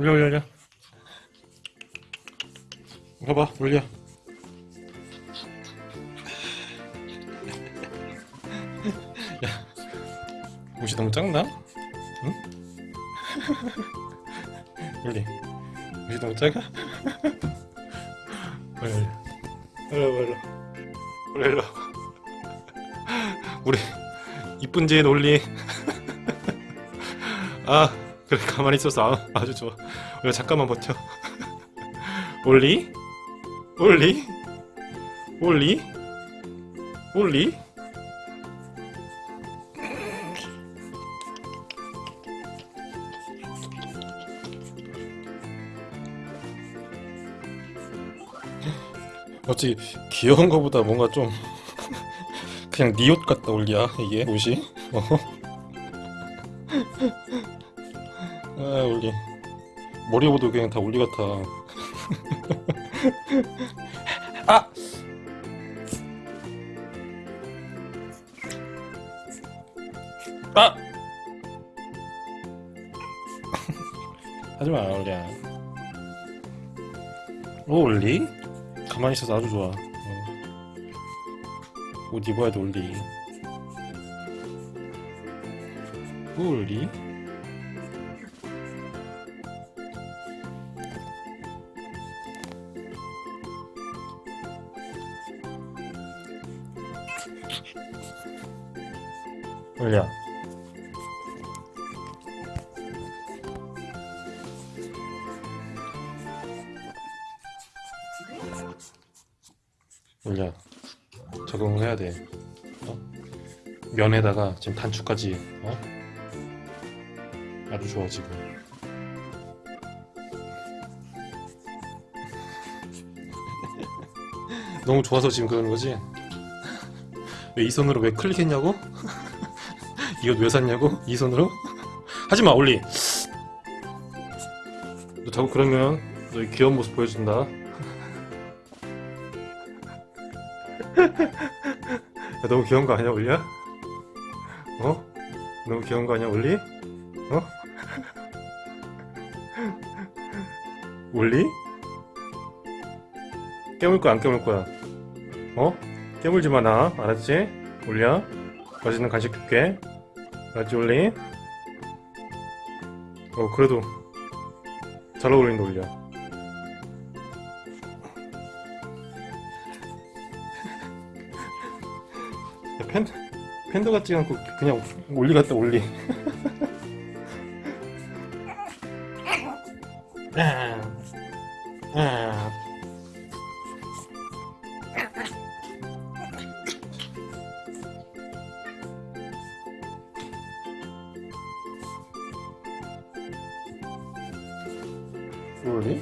올려 올려 올려. 봐봐 올려. 야 옷이 너무 작나? 응? 올리. 옷이 너무 작아? 올려 올려. 올려 올려 올려. 우리 이쁜 제인 올리. 아 그래 가만히 있어서 아, 아주 좋아 올리 잠깐만 버텨? 올리? 올리? 올리? 올리? 어찌 귀여운 거보다 뭔가 좀 그냥 네옷 같다 올리야 이게? 옷이? 어? 아 올리 머리보도 그냥 다 올리 같아 아! 아! 하지마 올리야 오 올리? 가만히 있어서 아주 좋아 어. 옷 입어야 돼 올리 오 올리? 올려 올려 적응을 해야 돼 어? 면에다가 지금 단추까지 어? 아주 좋아 지금 너무 좋아서 지금 그러는 거지? 왜 이 손으로 왜 클릭했냐고? 이거 왜 샀냐고? 이 손으로? 하지마 올리 너 자꾸 그러면 너의 귀여운 모습 보여준다 야, 너무 귀여운 거 아니야 올리야? 어? 너무 귀여운 거 아니야 올리? 어? 올리? 깨물 거야 안 깨물 거야? 어? 깨물지 마나 알았지? 올리야? 맛있는 간식 줄게 알았지 올리? 어 그래도 잘 어울린다 야, 팬, 팬더 같지 않고 그냥 올리 같다 올리 아, 아. 올리?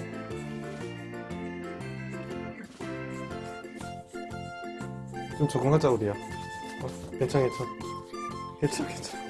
좀 적응하자 우리야. 어, 괜찮아 괜찮아. 괜찮아 괜찮아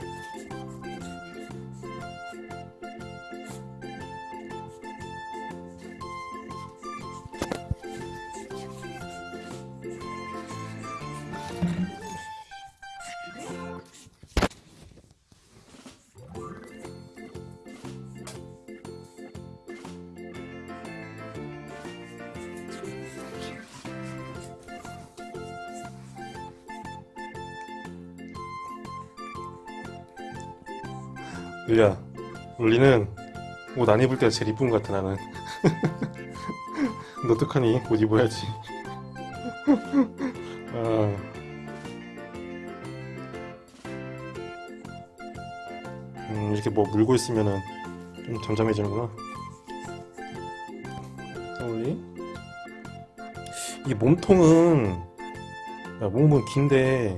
울리야 울리는 옷 안 입을 때가 제일 이쁜 것 같아 나는. 너 어떡하니? 옷 입어야지. 아. 음, 이렇게 뭐 물고 있으면은 좀 잠잠해지는구나. 울리. 이 몸통은 야, 몸은 긴데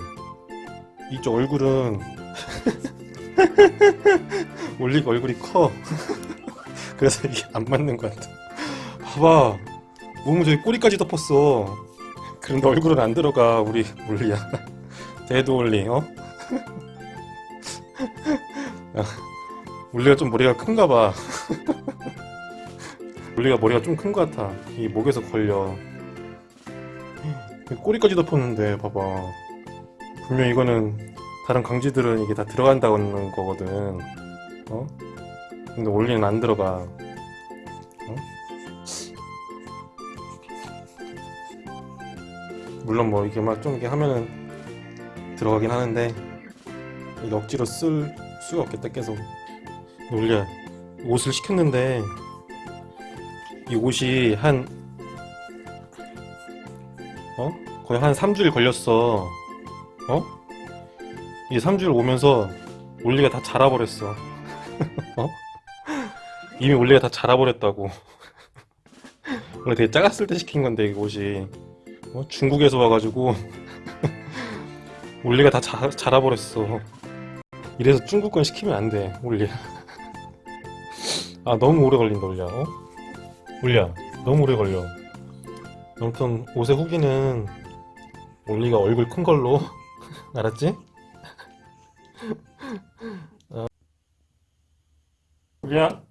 이쪽 얼굴은 올리가 얼굴이 커. 그래서 이게 안 맞는 것 같아. 봐봐. 몸은 저기 꼬리까지 덮었어. 그런데 얼굴은 안 들어가 우리 올리야. 대도 올리 어? 야, 올리가 좀 머리가 큰가 봐. 올리가 머리가 좀 큰 것 같아. 이 목에서 걸려. 꼬리까지 덮었는데 봐봐. 분명 이거는 다른 강쥐들은 이게 다 들어간다는 거거든 어? 근데 올리는 안 들어가 어? 물론 뭐 이렇게 막 좀 이렇게 하면은 들어가긴 하는데 억지로 쓸 수가 없겠다 계속 놀려 옷을 시켰는데 이 옷이 한 어? 거의 한 3주일 걸렸어 어? 이 3주일 오면서 올리가 다 자라버렸어 어? 이미 올리가 다 자라버렸다고 원래 되게 작았을 때 시킨 건데 이 옷이 어? 중국에서 와가지고 올리가 다 자, 자라버렸어 이래서 중국 건 시키면 안돼 올리 아 너무 오래 걸린다 올리야 어? 올리야 너무 오래 걸려 아무튼 옷의 후기는 올리가 얼굴 큰 걸로 알았지? 올